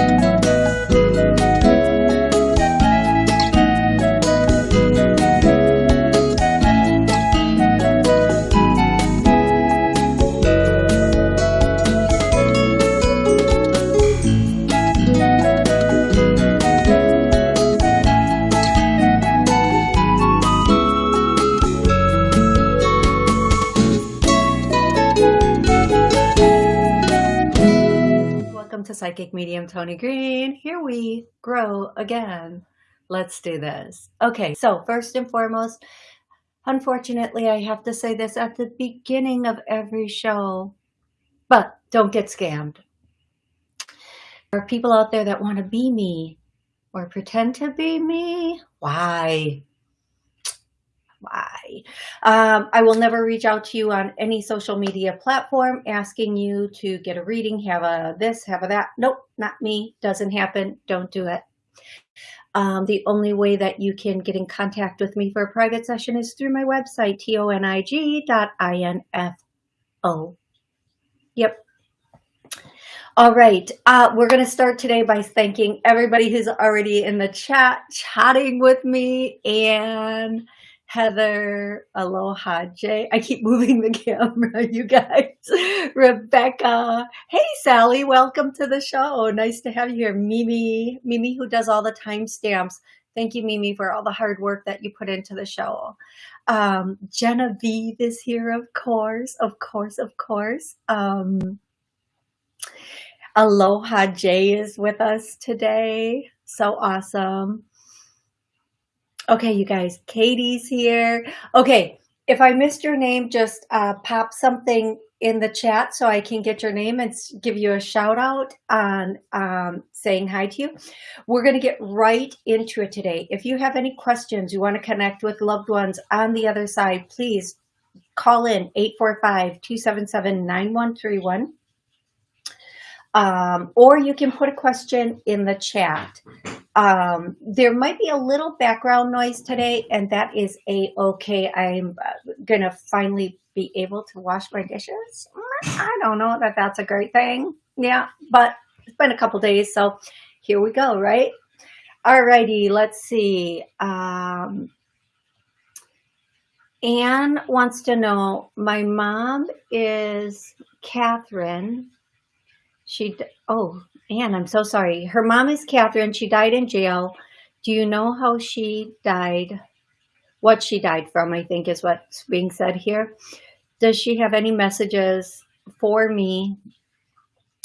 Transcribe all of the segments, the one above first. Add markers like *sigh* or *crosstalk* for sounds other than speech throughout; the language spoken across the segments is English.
Welcome to Psychic Medium Tony Green. Here we grow again. Let's do this. Okay, so first and foremost, unfortunately, I have to say this at the beginning of every show, but don't get scammed. There are people out there that want to be me or pretend to be me. Why? Um, I will never reach out to you on any social media platform asking you to get a reading, have a this, have a that. Nope, not me. Doesn't happen. Don't do it. Um, the only way that you can get in contact with me for a private session is through my website, tonig.info. Yep. All right, uh, we're going to start today by thanking everybody who's already in the chat, chatting with me, and Heather, Aloha, Jay. I keep moving the camera, *laughs* you guys. Rebecca. Hey, Sally, welcome to the show. Nice to have you here. Mimi, Mimi who does all the timestamps. Thank you, Mimi, for all the hard work that you put into the show. Um, Genevieve is here, of course, of course, of course. Um, Aloha Jay is with us today. So awesome. Okay, you guys, Katie's here. Okay, if I missed your name, just uh, pop something in the chat so I can get your name and give you a shout out on um, saying hi to you. We're going to get right into it today. If you have any questions, you want to connect with loved ones on the other side, please call in 845-277-9131. Um, or you can put a question in the chat. Um, there might be a little background noise today, and that is a-okay. I'm uh, going to finally be able to wash my dishes. I don't know that that's a great thing. Yeah, but it's been a couple days, so here we go, right? All righty, let's see. Um, Anne wants to know, my mom is Catherine. She, oh, Anne, I'm so sorry. Her mom is Catherine. She died in jail. Do you know how she died? What she died from, I think is what's being said here. Does she have any messages for me?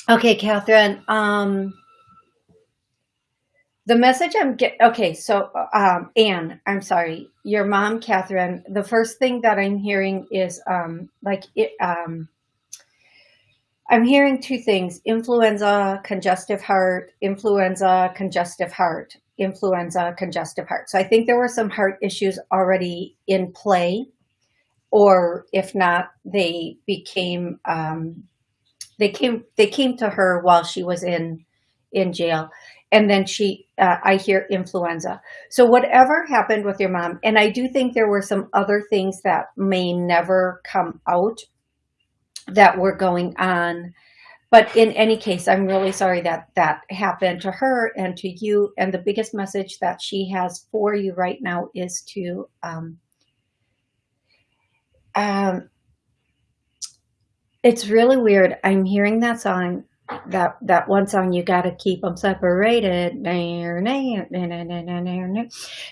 Okay, Catherine. Um, the message I'm getting, okay. So, um, Anne, I'm sorry, your mom, Catherine. The first thing that I'm hearing is um, like it. Um, I'm hearing two things, influenza, congestive heart, influenza, congestive heart, influenza, congestive heart. So I think there were some heart issues already in play, or if not, they became, um, they came, they came to her while she was in, in jail. And then she, uh, I hear influenza. So whatever happened with your mom, and I do think there were some other things that may never come out that were going on. But in any case, I'm really sorry that that happened to her and to you. And the biggest message that she has for you right now is to um, um, it's really weird. I'm hearing that song that that one song you got to keep them separated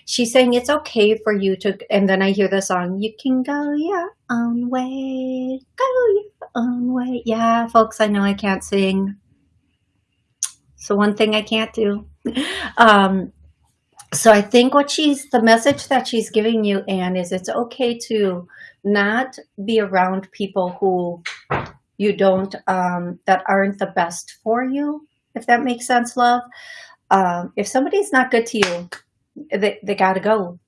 she's saying it's okay for you to and then i hear the song you can go your own way go your own way. Yeah folks i know i can't sing. So one thing i can't do. *laughs* Um so i think what she's the message that she's giving you anne is it's okay to not be around people who you don't, um, that aren't the best for you, if that makes sense, love. Um, if somebody's not good to you, they, they got to go.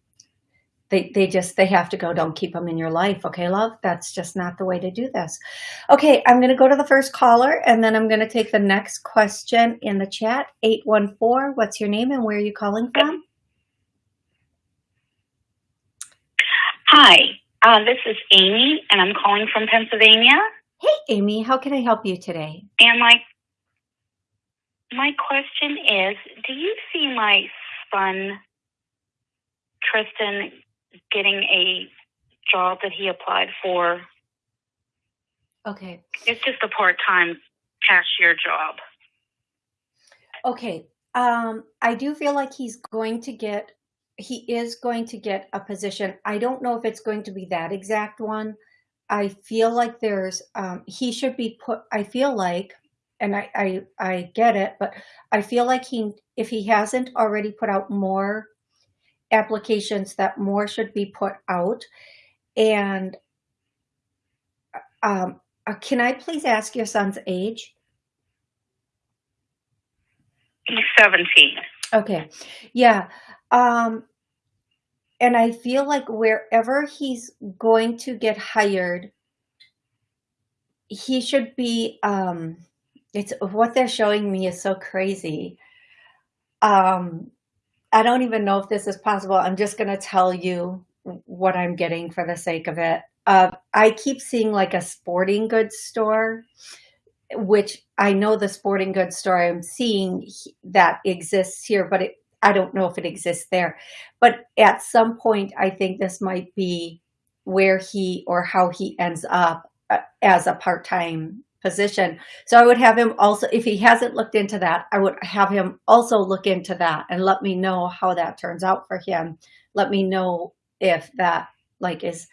They, they just, they have to go. Don't keep them in your life. Okay, love? That's just not the way to do this. Okay, I'm going to go to the first caller and then I'm going to take the next question in the chat. 814, what's your name and where are you calling from? Hi, uh, this is Amy and I'm calling from Pennsylvania. Hey, Amy, how can I help you today? And my my question is Do you see my son, Tristan, getting a job that he applied for? Okay. It's just a part time cashier job. Okay. Um, I do feel like he's going to get, he is going to get a position. I don't know if it's going to be that exact one. I feel like there's, um, he should be put, I feel like, and I, I, I get it, but I feel like he, if he hasn't already put out more applications, that more should be put out. And um, uh, can I please ask your son's age? He's 17. Okay. Yeah. Um, and I feel like wherever he's going to get hired, he should be, um, it's what they're showing me is so crazy. Um, I don't even know if this is possible. I'm just going to tell you what I'm getting for the sake of it. Uh, I keep seeing like a sporting goods store, which I know the sporting goods store I'm seeing that exists here, but it, I don't know if it exists there. But at some point, I think this might be where he or how he ends up uh, as a part-time position. So I would have him also, if he hasn't looked into that, I would have him also look into that and let me know how that turns out for him. Let me know if that like is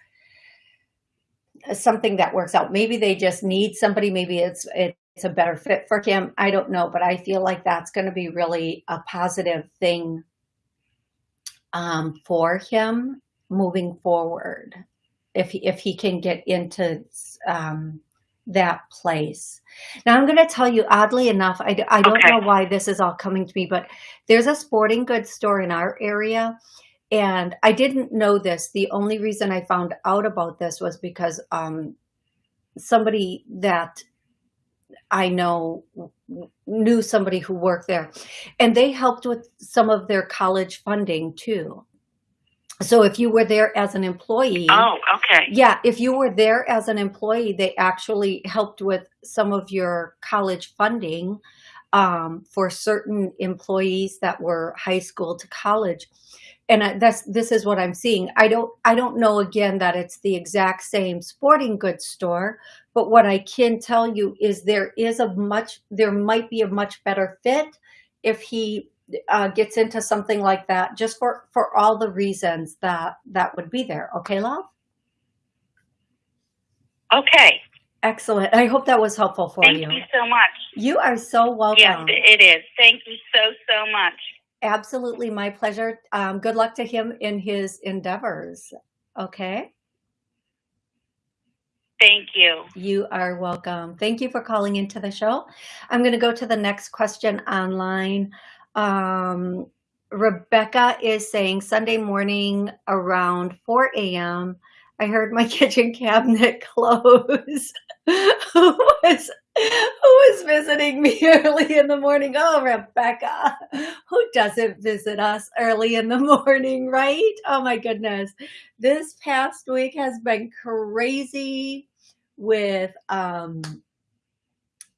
something that works out. Maybe they just need somebody. Maybe it's it's a better fit for him. I don't know, but I feel like that's going to be really a positive thing um, for him moving forward. If he, if he can get into um, that place. Now I'm going to tell you, oddly enough, I, I don't okay. know why this is all coming to me, but there's a sporting goods store in our area and I didn't know this. The only reason I found out about this was because um, somebody that I know knew somebody who worked there and they helped with some of their college funding too. So if you were there as an employee, oh, okay. Yeah, if you were there as an employee, they actually helped with some of your college funding um, for certain employees that were high school to college and that's this is what I'm seeing. I don't I don't know again that it's the exact same sporting goods store, but what I can tell you is there is a much there might be a much better fit if he uh, gets into something like that, just for for all the reasons that that would be there. Okay, love. Okay. Excellent. I hope that was helpful for Thank you. Thank you so much. You are so welcome. Yes, it is. Thank you so, so much. Absolutely, my pleasure. Um, good luck to him in his endeavors. Okay. Thank you. You are welcome. Thank you for calling into the show. I'm going to go to the next question online. Um, Rebecca is saying Sunday morning around 4 a.m. I heard my *laughs* kitchen cabinet *laughs* close. *laughs* Who was who was visiting me *laughs* early in the morning? Oh, Rebecca, who doesn't visit us early in the *laughs* morning, right? Oh my goodness. This past week has been crazy with um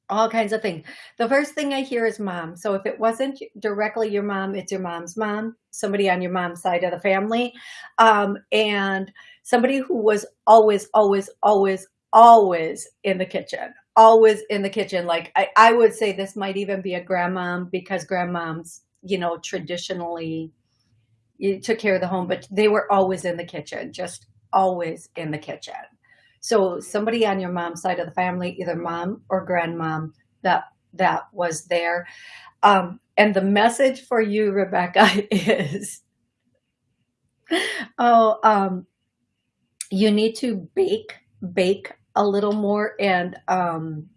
all kinds of things. The first thing I hear is mom. So if it wasn't directly your mom, it's your mom's mom, somebody on your mom's side of the family. Um, and somebody who was always, always, always, always in the kitchen always in the kitchen. Like I, I would say this might even be a grandmom because grandmoms, you know, traditionally you took care of the home, but they were always in the kitchen, just always in the kitchen. So somebody on your mom's side of the family, either mom or grandmom, that that was there. Um, and the message for you, Rebecca, *laughs* is oh, um, you need to bake bake a little more and um,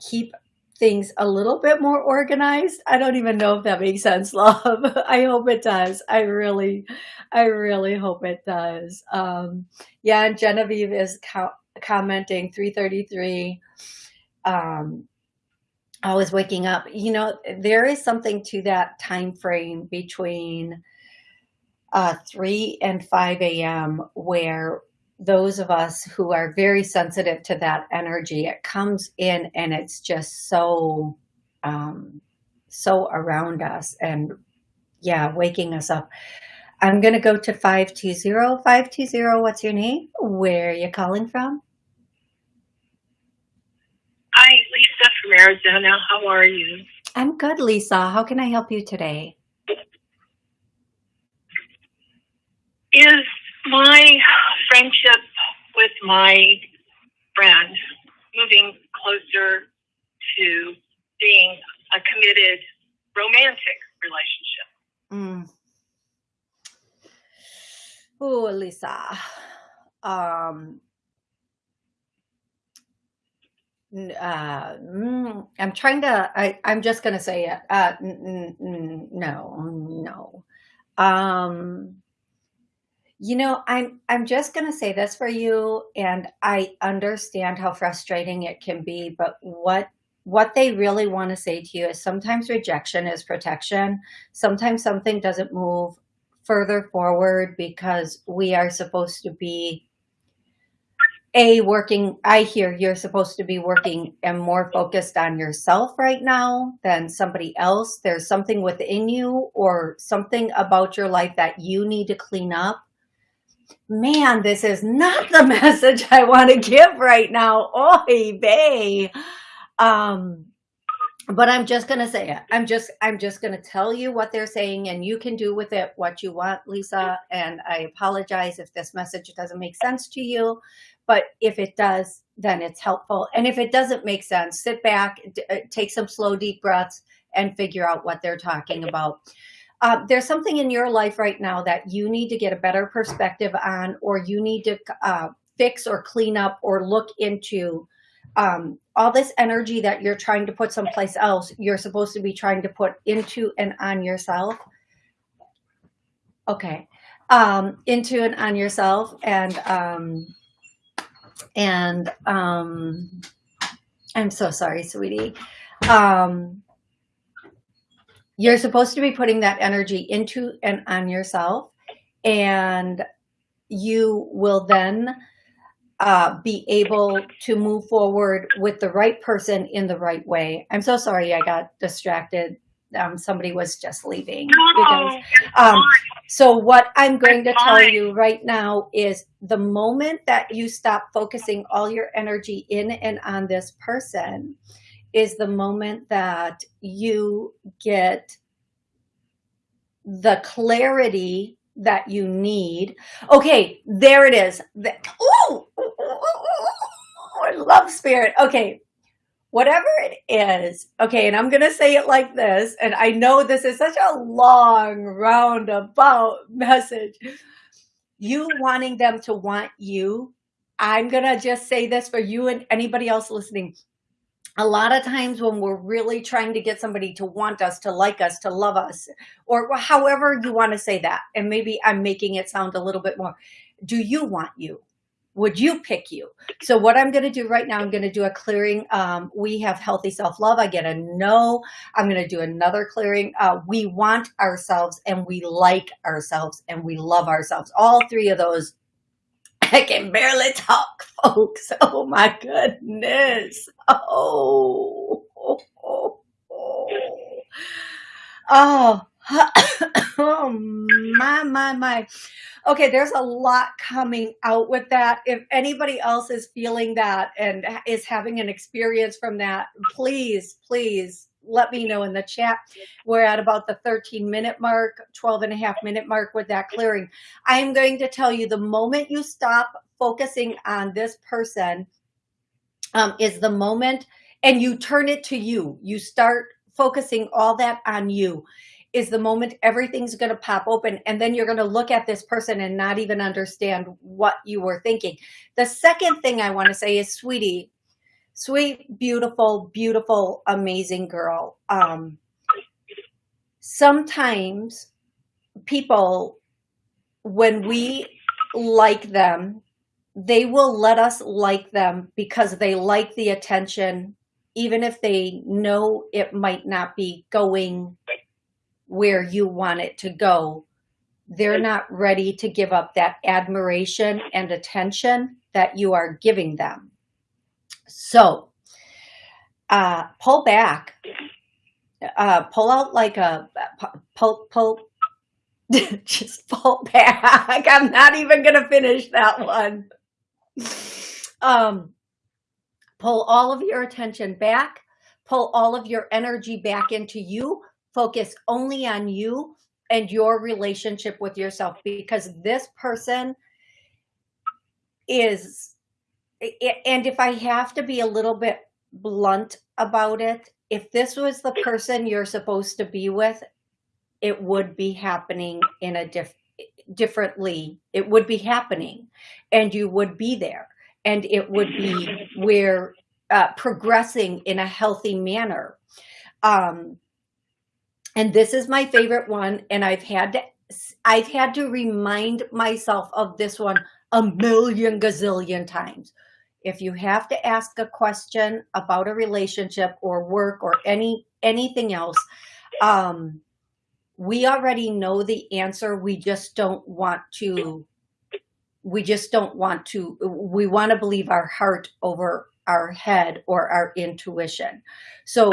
keep things a little bit more organized. I don't even know if that makes sense, *laughs* love. I hope it does. I really, I really hope it does. Um, yeah, and Genevieve is co commenting 333. Um, I was waking up. You know, there is something to that time frame between uh, 3 and 5 a.m. where those of us who are very sensitive to that energy, it comes in and it's just so, um, so around us and yeah, waking us up. I'm going to go to 520. 520, what's your name? Where are you calling from? Hi, Lisa from Arizona. How are you? I'm good, Lisa. How can I help you today? Is my friendship with my friend moving closer to being a committed romantic relationship? Mm. Oh, Lisa. Um, uh, mm, I'm trying to, I, I'm just going to say it. Uh, no, no. Um, you know, I'm, I'm just going to say this for you. And I understand how frustrating it can be, but what, what they really want to say to you is sometimes rejection is protection. Sometimes something doesn't move further forward because we are supposed to be a working i hear you're supposed to be working and more focused on yourself right now than somebody else there's something within you or something about your life that you need to clean up man this is not the *laughs* message i want to give right now oy vey um but I'm just going to say it. I'm just, I'm just going to tell you what they're saying and you can do with it what you want, Lisa. And I apologize if this message doesn't make sense to you, but if it does, then it's helpful. And if it doesn't make sense, sit back, uh, take some slow, deep breaths and figure out what they're talking about. Uh, there's something in your life right now that you need to get a better perspective on, or you need to uh, fix or clean up or look into um, all this energy that you're trying to put someplace else, you're supposed to be trying to put into and on yourself. Okay. Um, into and on yourself and, um, and, um, I'm so sorry, sweetie. Um, you're supposed to be putting that energy into and on yourself and you will then uh, be able to move forward with the right person in the right way. I'm so sorry I got distracted. Um, somebody was just leaving. Um, so what I'm going to tell you right now is the moment that you stop focusing all your energy in and on this person is the moment that you get the clarity that you need. Okay, there it is. Oh, I love spirit. Okay, whatever it is. Okay, and I'm going to say it like this. And I know this is such a long roundabout *laughs* message. You wanting them to want you. I'm going to just say this for you and anybody else listening a lot of times when we're really trying to get somebody to want us, to like us, to love us, or however you want to say that, and maybe I'm making it sound a little bit more, do you want you? Would you pick you? So what I'm going to do right now, I'm going to do a clearing. Um, we have healthy self-love. I get a no. I'm going to do another clearing. Uh, we want ourselves and we like ourselves and we love ourselves. All three of those I can barely talk, *laughs* folks. Oh my goodness. Oh. Oh. Oh. oh *coughs* my, my, my. Okay, there's a lot coming out with that. If anybody else is feeling that and is having an experience from that, please, please let me know in the chat. We're at about the 13 minute mark, 12 and a half minute mark with that clearing. I am going to tell you the moment you stop focusing on this person um, is the moment and you turn it to you. You start focusing all that on you is the moment everything's going to pop open and then you're going to look at this person and not even understand what you were thinking. The second thing I want to say is, sweetie, sweet, beautiful, beautiful, amazing girl. Um, sometimes people, when we like them, they will let us like them because they like the attention, even if they know it might not be going where you want it to go. They're not ready to give up that admiration and attention that you are giving them. So uh, pull back uh, pull out like a pull, pull, *laughs* just pull back. *laughs* I'm not even going to finish that one. Um, pull all of your attention back, pull all of your energy back into you, focus only on you and your relationship with yourself because this person is, and if I have to be a little bit blunt about it, if this was the person you're supposed to be with, it would be happening in a diff differently. It would be happening and you would be there and it would be where uh, progressing in a healthy manner. Um, and this is my favorite one. And I've had to, I've had to remind myself of this one a million gazillion times. If you have to ask a question about a relationship or work or any anything else, um, we already know the answer. We just don't want to, we just don't want to, we want to believe our heart over our head or our intuition. So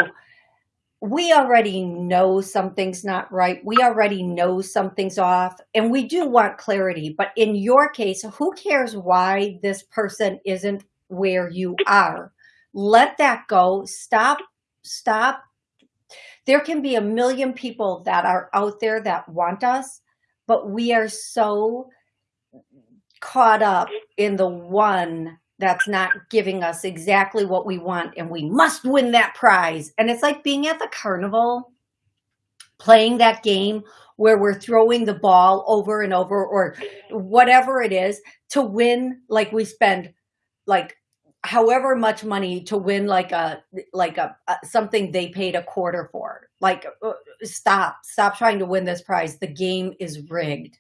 we already know something's not right. We already know something's off and we do want clarity. But in your case, who cares why this person isn't where you are? Let that go. Stop, stop. There can be a million people that are out there that want us, but we are so caught up in the one that's not giving us exactly what we want and we must win that prize. And it's like being at the carnival, playing that game where we're throwing the ball over and over or whatever it is to win. Like we spend like however much money to win like a, like a, a something they paid a quarter for. Like uh, stop, stop trying to win this prize. The game is rigged.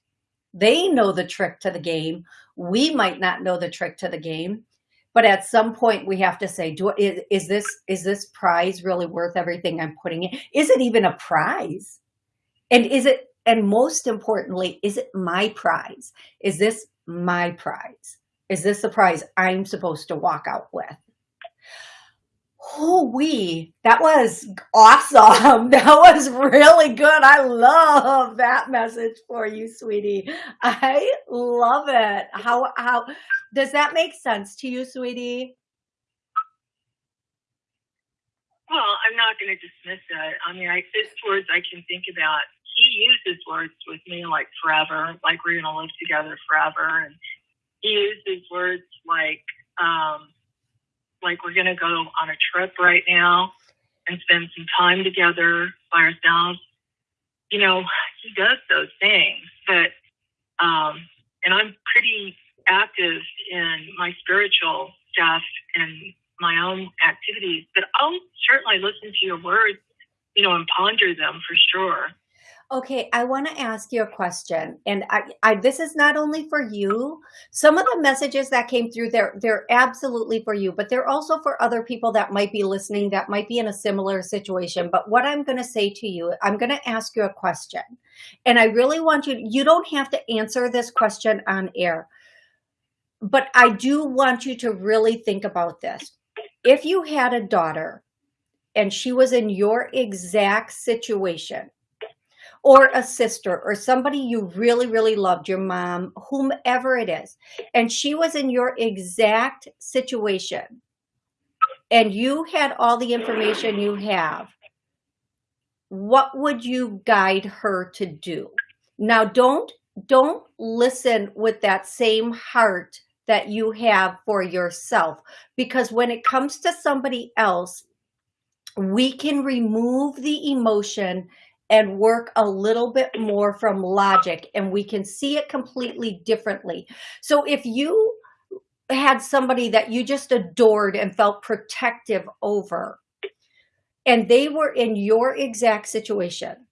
They know the trick to the game. We might not know the trick to the game but at some point we have to say do is, is this is this prize really worth everything i'm putting in is it even a prize and is it and most importantly is it my prize is this my prize is this the prize i'm supposed to walk out with? Oh we that was awesome. *laughs* That was really good. I love that message for you sweetie. I love it. How how does that make sense to you sweetie? Well i'm not going to dismiss it. I mean i this words i can think about he uses words with me like forever like we're going to live together forever and he uses words like um like we're going to go on a trip right now and spend some time together by ourselves. You know, he does those things, but, um, and I'm pretty active in my spiritual stuff and my own activities, but I'll certainly listen to your words, you know, and ponder them for sure. Okay, I want to ask you a question, and I, I, this is not only for you. Some of the messages that came through, they're they're absolutely for you, but they're also for other people that might be listening, that might be in a similar situation. But what I'm going to say to you, I'm going to ask you a question, and I really want you. You don't have to answer this question on air, but I do want you to really think about this. If you had a daughter, and she was in your exact situation or a sister or somebody you really, really loved, your mom, whomever it is, and she was in your exact situation and you had all the information you have, what would you guide her to do? Now, don't, don't listen with that same heart that you have for yourself. Because when it comes to somebody else, we can remove the emotion and work a little bit more from logic and we can see it completely differently. So if you had somebody that you just adored and felt protective over and they were in your exact situation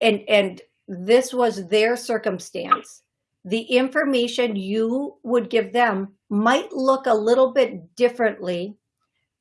and and this was their circumstance the information you would give them might look a little bit differently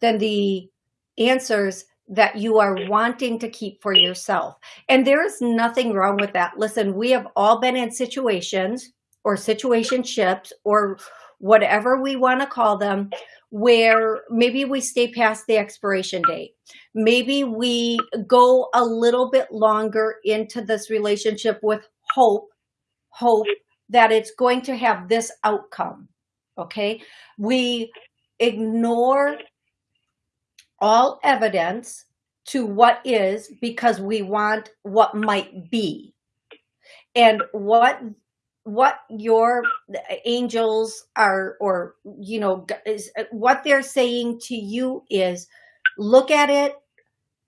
than the answers that you are wanting to keep for yourself. And there is nothing wrong with that. Listen, we have all been in situations or situationships or whatever we want to call them where maybe we stay past the expiration date. Maybe we go a little bit longer into this relationship with hope, hope that it's going to have this outcome. Okay. We ignore all evidence to what is because we want what might be. And what what your angels are or you know is what they're saying to you is look at it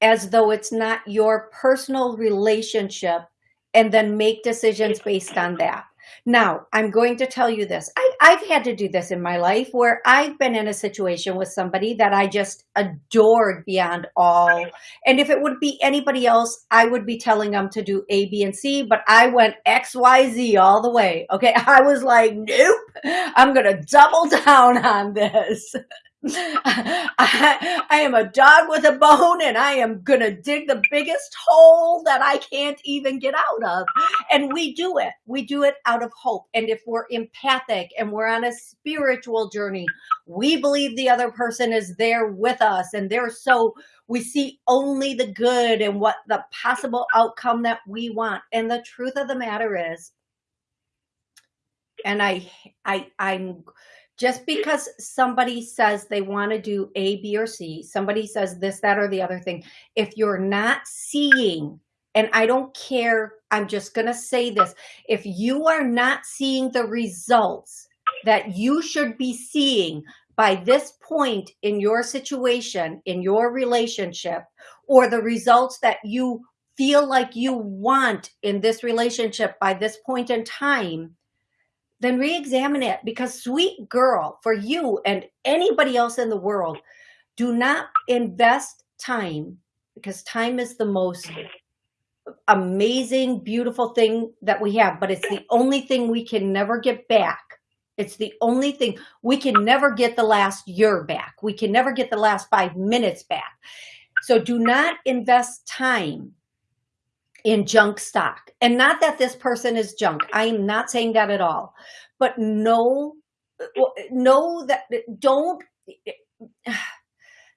as though it's not your personal relationship and then make decisions based on that now, I'm going to tell you this. I, I've had to do this in my life where I've been in a situation with somebody that I just adored beyond all. And if it would be anybody else, I would be telling them to do A, B, and C, but I went X, Y, Z all the way. Okay. *laughs* I was like, nope, I'm going to double down on this. *laughs* I, I, am a dog with a bone and I am going to dig the biggest hole that I can't even get out of. And we do it. We do it out of hope. And if we're empathic and we're on a spiritual journey, we believe the other person is there with us and they're so we see only the good and what the possible outcome that we want. And the truth of the matter is, and I, I, I'm, just because somebody says they want to do A, B, or C, somebody says this, that, or the other thing, if you're not seeing, and I don't care, I'm just going to say this, if you are not seeing the results that you should be seeing by this point in your situation, in your relationship, or the results that you feel like you want in this relationship by this point in time, then re-examine it because sweet girl for you and anybody else in the world do not invest time because time is the most amazing beautiful thing that we have but it's the only thing we can never get back. It's the only thing we can never get the last year back. We can never get the last five minutes back. So do not invest time in junk stock. And not that this person is junk. I am not saying that at all. But know, know that don't,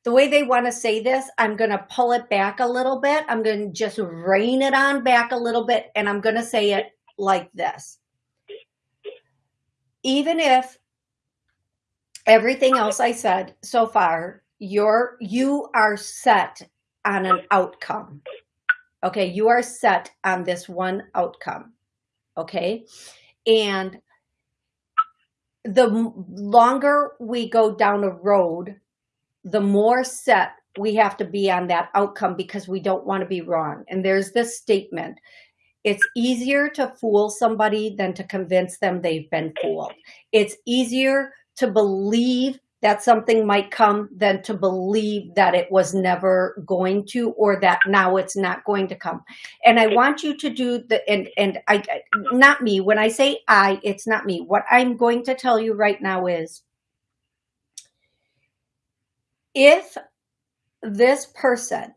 the way they want to say this, I'm going to pull it back a little bit. I'm going to just rein it on back a little bit. And I'm going to say it like this. Even if everything else I said so far, you're, you are set on an outcome Okay, you are set on this one outcome. Okay, and the longer we go down a road, the more set we have to be on that outcome because we don't want to be wrong. And there's this statement, it's easier to fool somebody than to convince them they've been fooled. It's easier to believe that something might come than to believe that it was never going to or that now it's not going to come. And i want you to do the and and i not me. When i say i it's not me. What i'm going to tell you right now is if this person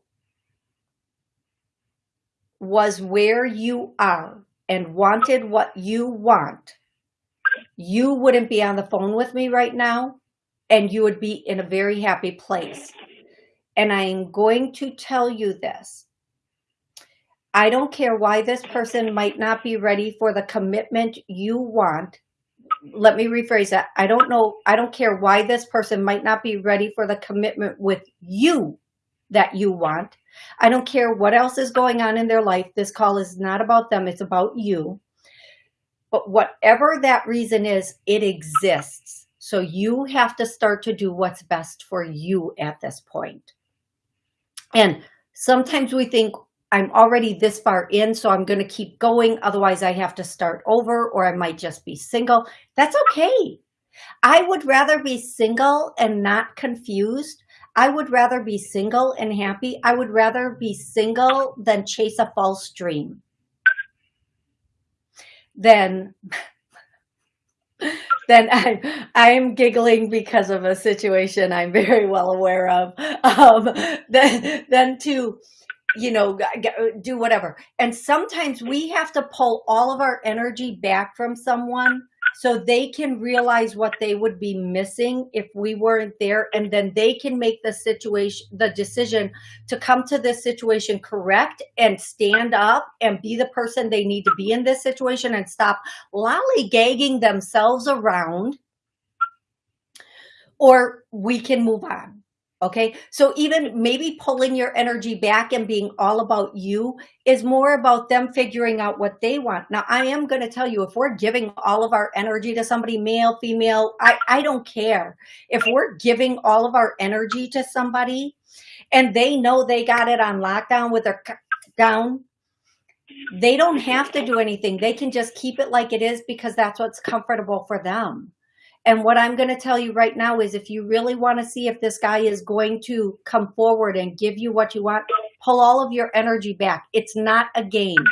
was where you are and wanted what you want you wouldn't be on the phone with me right now and you would be in a very happy place. And I'm going to tell you this. I don't care why this person might not be ready for the commitment you want. Let me rephrase that. I don't know. I don't care why this person might not be ready for the commitment with you that you want. I don't care what else is going on in their life. This call is not about them. It's about you. But whatever that reason is, it exists. So you have to start to do what's best for you at this point. And sometimes we think, I'm already this far in, so I'm going to keep going. Otherwise, I have to start over or I might just be single. That's okay. I would rather be single and not confused. I would rather be single and happy. I would rather be single than chase a false dream. Then then *laughs* I'm, I'm giggling because of a situation I'm very well aware of. *laughs* Um, then, then to, you know, do whatever. And sometimes we have to pull all of our energy back from someone so they can realize what they would be missing if we weren't there and then they can make the situation the decision to come to this situation correct and stand up and be the person they need to be in this situation and stop lollygagging themselves around or we can move on Okay. So even maybe pulling your energy back and being all about you is more about them figuring out what they want. Now, I am going to tell you, if we're giving all of our energy to somebody, male, female, I, I don't care. If we're giving all of our energy to somebody and they know they got it on lockdown with their down, they don't have to do anything. They can just keep it like it is because that's what's comfortable for them. And what I'm going to tell you right now is if you really want to see if this guy is going to come forward and give you what you want, pull all of your energy back. It's not a game.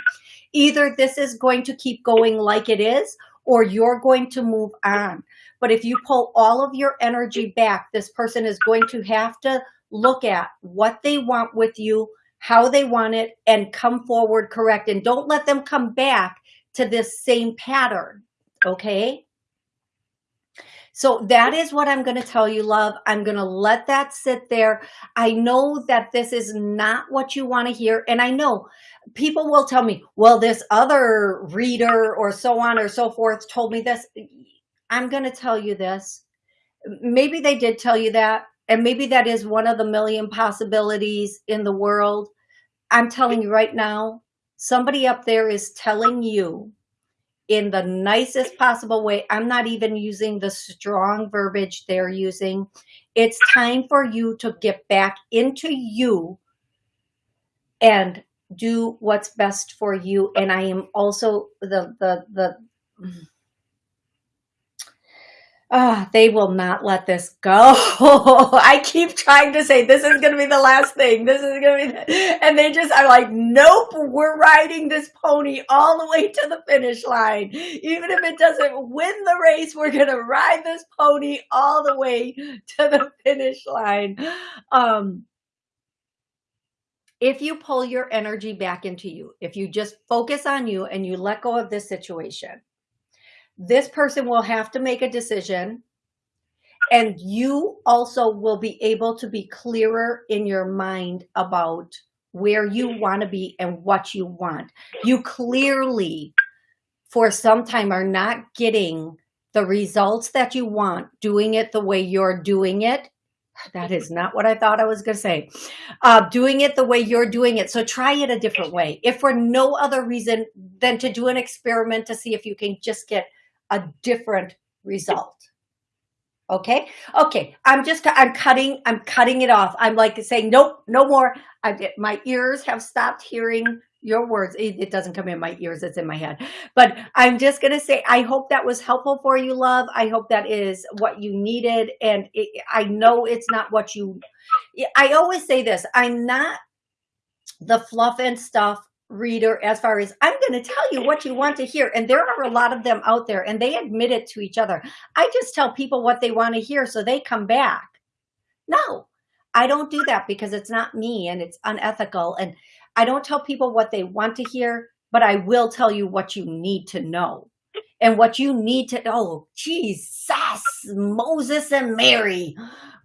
Either this is going to keep going like it is, or you're going to move on. But if you pull all of your energy back, this person is going to have to look at what they want with you, how they want it, and come forward correct. And don't let them come back to this same pattern, okay? So that is what I'm going to tell you, love. I'm going to let that sit there. I know that this is not what you want to hear. And I know people will tell me, well, this other reader or so on or so forth told me this. I'm going to tell you this. Maybe they did tell you that. And maybe that is one of the million possibilities in the world. I'm telling you right now, somebody up there is telling you in the nicest possible way. I'm not even using the strong verbiage they're using. It's time for you to get back into you and do what's best for you. And I am also the, the, the, oh, they will not let this go. *laughs* I keep trying to say, this is going to be the last thing. This is going to be, *laughs* and they just are like, nope, we're riding this pony all the way to the finish line. Even if it doesn't win the race, we're going to ride this pony all the way to the finish line. Um, if you pull your energy back into you, if you just focus on you and you let go of this situation, this person will have to make a decision and you also will be able to be clearer in your mind about where you want to be and what you want. You clearly, for some time, are not getting the results that you want, doing it the way you're doing it. That is not what I thought I was going to say. Uh, doing it the way you're doing it. So try it a different way. If for no other reason than to do an experiment to see if you can just get a different result. Okay. Okay. I'm just, I'm cutting, I'm cutting it off. I'm like saying, nope, no more. I, my ears have stopped hearing your words. It, it, doesn't come in my ears. It's in my head, but I'm just going to say, I hope that was helpful for you, love. I hope that is what you needed. And it, I know it's not what you, I always say this, I'm not the fluff and stuff reader as far as I'm going to tell you what you want to hear. And there are a lot of them out there and they admit it to each other. I just tell people what they want to hear so they come back. No, I don't do that because it's not me and it's unethical. And I don't tell people what they want to hear, but I will tell you what you need to know. And what you need to oh, Jesus, Moses and Mary.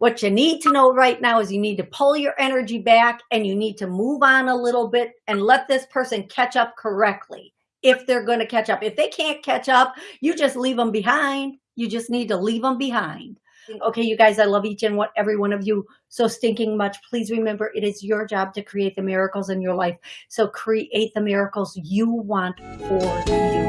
What you need to know right now is you need to pull your energy back and you need to move on a little bit and let this person catch up correctly if they're going to catch up. If they can't catch up, you just leave them behind. You just need to leave them behind. Okay, you guys, I love each and what every one of you so stinking much. Please remember, it is your job to create the miracles in your life. So create the miracles you want for you.